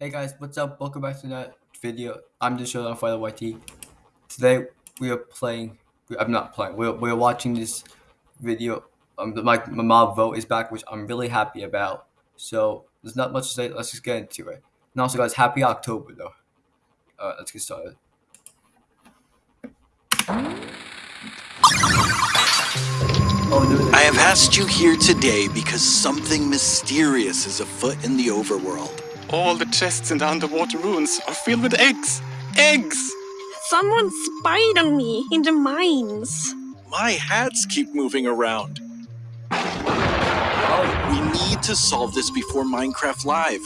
Hey guys, what's up? Welcome back to that video. I'm just showing on Fire YT. Today we are playing. I'm not playing. We're we're watching this video. Um, my my mob vote is back, which I'm really happy about. So there's not much to say. Let's just get into it. And also, guys, happy October though. Alright, let's get started. I have asked you here today because something mysterious is afoot in the overworld. All the chests in the underwater ruins are filled with eggs. Eggs! Someone spied on me in the mines. My hats keep moving around. Oh, We need to solve this before Minecraft Live.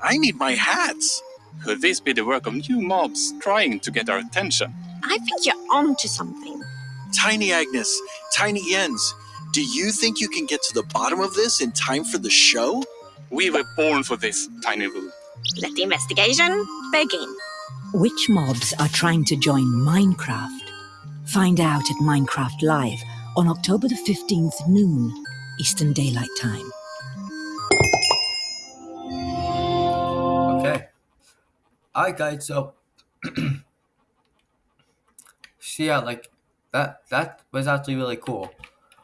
I need my hats. Could this be the work of new mobs trying to get our attention? I think you're onto something. Tiny Agnes, Tiny Jens, do you think you can get to the bottom of this in time for the show? We were born for this, Tiny Roo. Let the investigation begin. Which mobs are trying to join Minecraft? Find out at Minecraft Live on October the 15th, noon, Eastern Daylight Time. okay. Alright, guys. So, so yeah, like that. That was actually really cool.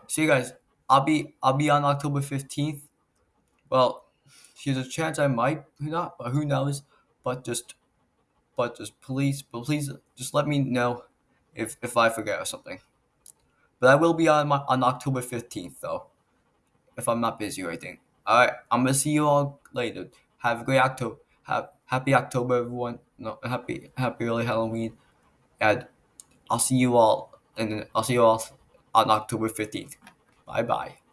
So you guys, I'll be I'll be on October fifteenth. Well, there's a chance I might not, but who knows? But just, but just please, but please, just let me know if if I forget or something. But I will be on my, on October fifteenth though, if I'm not busy or anything. All right, I'm gonna see you all later. Have a great October. Have happy October, everyone. No, happy happy early Halloween, and I'll see you all. And I'll see you all on October fifteenth. Bye bye.